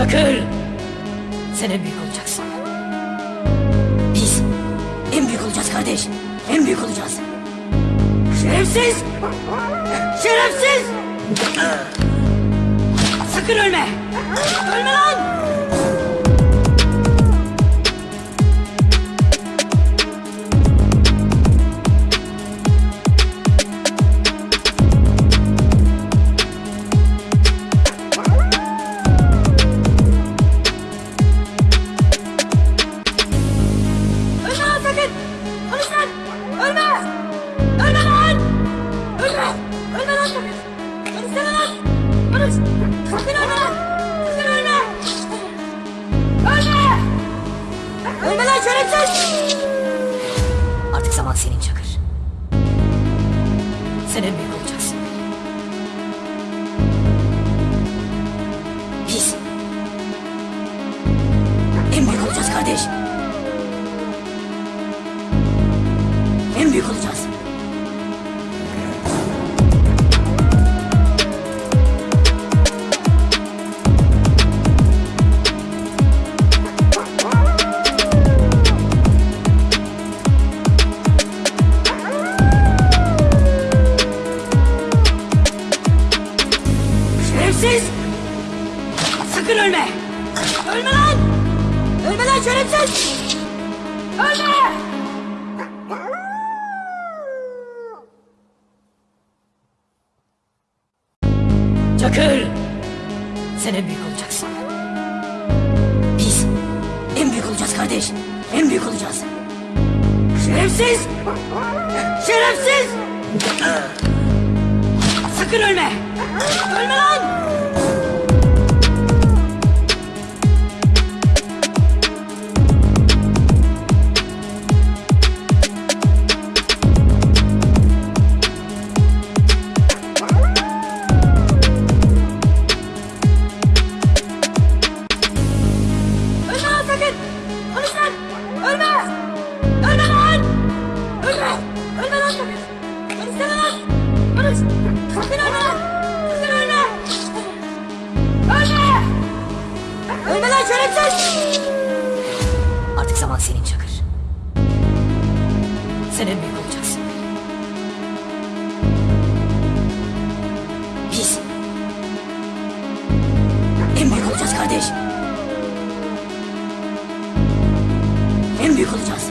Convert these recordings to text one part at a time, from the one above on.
Çakır! Sen en büyük olacaksın. Biz en büyük olacağız kardeş. En büyük olacağız. Şerefsiz! Şerefsiz! Sakın ölme! Ölme lan! Şerefsiz! Artık zaman senin Çakır. Sen en büyük olacaksın. Biz en büyük olacağız kardeş. Ölme! Ölme lan! Ölme lan şerefsiz! Ölme! Çakır! Sen en büyük olacaksın. Biz en büyük olacağız kardeş. En büyük olacağız. Şerefsiz! Şerefsiz! Sakın ölme! Ölme lan! Ölme lan şerefsiz! Artık zaman senin Çakır. Sen en büyük olacaksın. Biz en büyük olacağız kardeş. En büyük olacağız.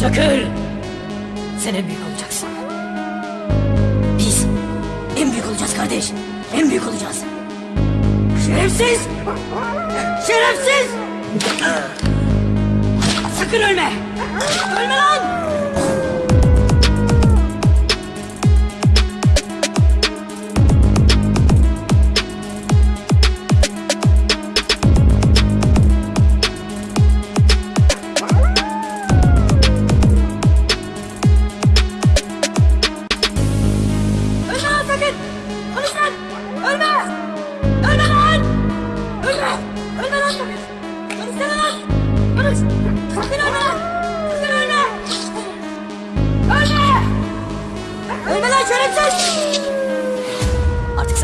Çakır! Sen en büyük olacaksın. Biz en büyük olacağız kardeş. En büyük olacağız. Şerefsiz! Şerefsiz! Sakın ölme! Ölme lan!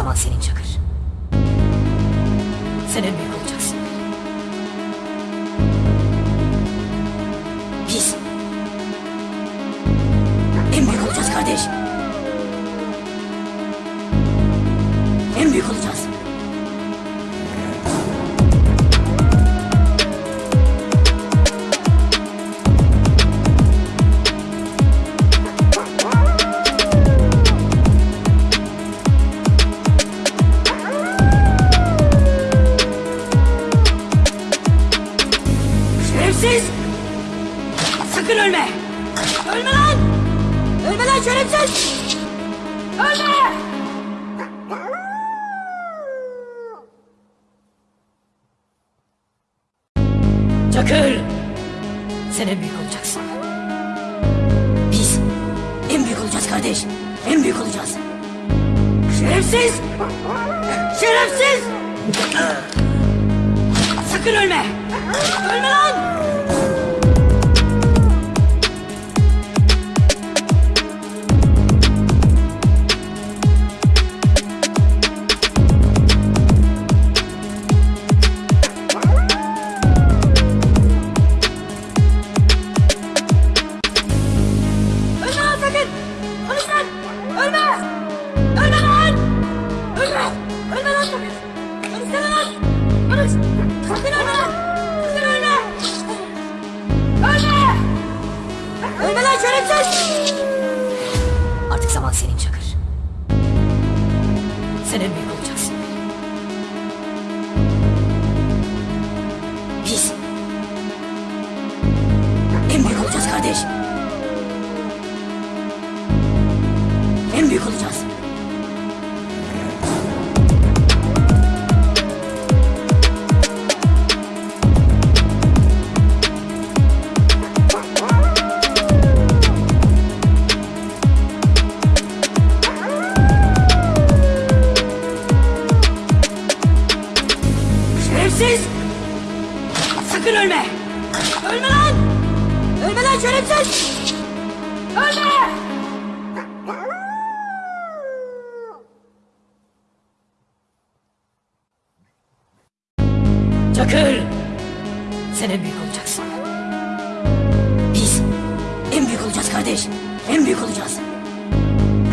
Zaman senin Çakır. Sen en büyük olacaksın. Biz en büyük olacağız kardeş. En büyük olacağız. Çakır! Sen en büyük olacaksın. Biz en büyük olacağız kardeş. En büyük olacağız. Şerefsiz! Şerefsiz! Sakın ölme! Ölme lan! Artık zaman senin Çakır. Sen en büyük olacaksın. Biz en büyük olacağız kardeş. Ölme! Ölme lan! Ölme lan şerefsiz! Ölme! Çakır! Sen en büyük olacaksın. Biz en büyük olacağız kardeş. En büyük olacağız.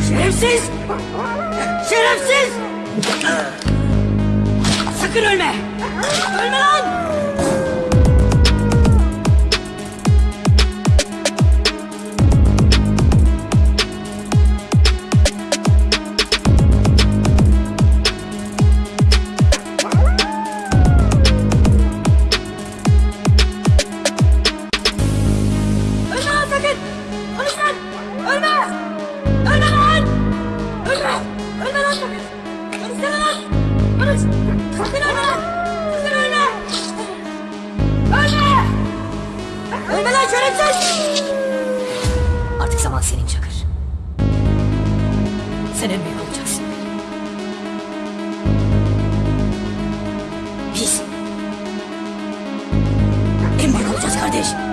Şerefsiz! Şerefsiz! Sakın ölme! Ölme lan! Konuş! Sakın ölme! Sakın ölme! Ölme! Ölme lan şerefsiz! Artık zaman senin Çakır. Sen en büyük olacaksın. Biz en büyük olacağız kardeş.